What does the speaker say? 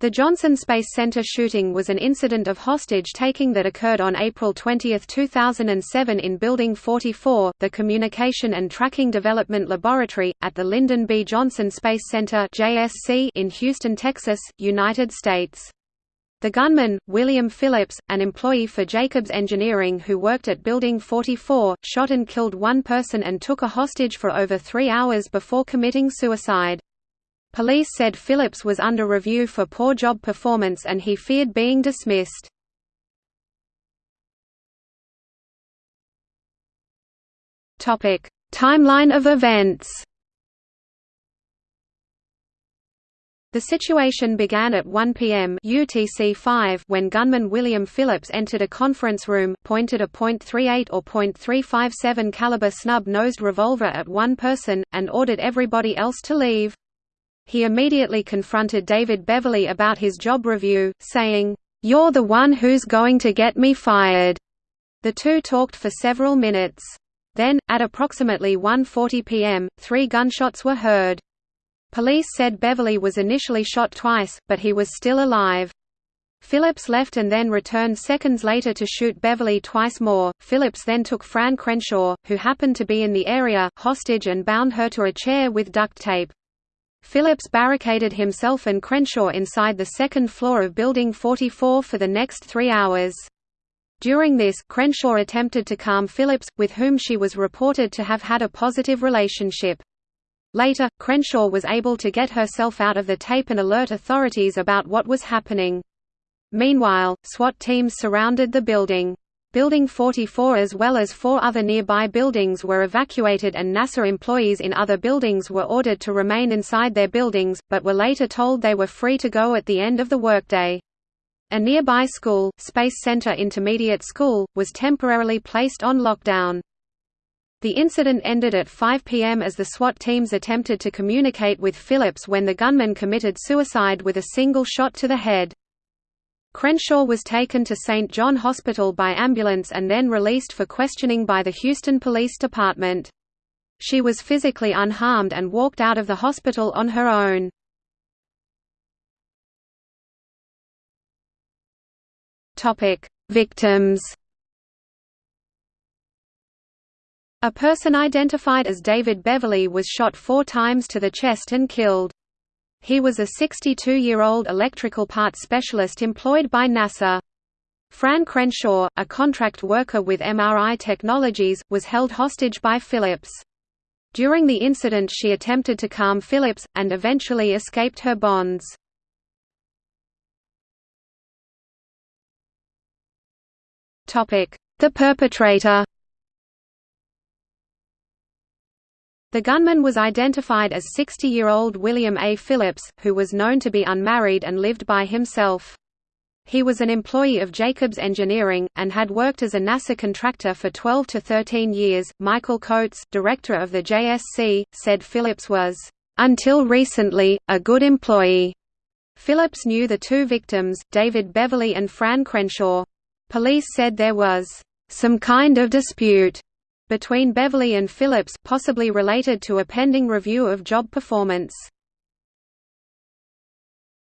The Johnson Space Center shooting was an incident of hostage-taking that occurred on April 20, 2007 in Building 44, the Communication and Tracking Development Laboratory, at the Lyndon B. Johnson Space Center in Houston, Texas, United States. The gunman, William Phillips, an employee for Jacobs Engineering who worked at Building 44, shot and killed one person and took a hostage for over three hours before committing suicide. Police said Phillips was under review for poor job performance and he feared being dismissed. Timeline of events The situation began at 1 p.m. UTC-5 when gunman William Phillips entered a conference room, pointed a .38 or .357 caliber snub-nosed revolver at one person, and ordered everybody else to leave. He immediately confronted David Beverly about his job review, saying, "'You're the one who's going to get me fired." The two talked for several minutes. Then, at approximately 1.40 p.m., three gunshots were heard. Police said Beverly was initially shot twice, but he was still alive. Phillips left and then returned seconds later to shoot Beverly twice more. Phillips then took Fran Crenshaw, who happened to be in the area, hostage and bound her to a chair with duct tape. Phillips barricaded himself and Crenshaw inside the second floor of Building 44 for the next three hours. During this, Crenshaw attempted to calm Phillips, with whom she was reported to have had a positive relationship. Later, Crenshaw was able to get herself out of the tape and alert authorities about what was happening. Meanwhile, SWAT teams surrounded the building. Building 44 as well as four other nearby buildings were evacuated and NASA employees in other buildings were ordered to remain inside their buildings, but were later told they were free to go at the end of the workday. A nearby school, Space Center Intermediate School, was temporarily placed on lockdown. The incident ended at 5 p.m. as the SWAT teams attempted to communicate with Phillips when the gunman committed suicide with a single shot to the head. Crenshaw was taken to St. John Hospital by ambulance and then released for questioning by the Houston Police Department. She was physically unharmed and walked out of the hospital on her own. Victims A person identified as David Beverly was shot four times to the chest and killed. He was a 62-year-old electrical parts specialist employed by NASA. Fran Crenshaw, a contract worker with MRI Technologies, was held hostage by Phillips. During the incident she attempted to calm Phillips, and eventually escaped her bonds. The perpetrator The gunman was identified as 60-year-old William A. Phillips, who was known to be unmarried and lived by himself. He was an employee of Jacobs Engineering, and had worked as a NASA contractor for 12 to 13 years. Michael Coats, director of the JSC, said Phillips was, until recently, a good employee. Phillips knew the two victims, David Beverly and Fran Crenshaw. Police said there was some kind of dispute between Beverly and Phillips possibly related to a pending review of job performance.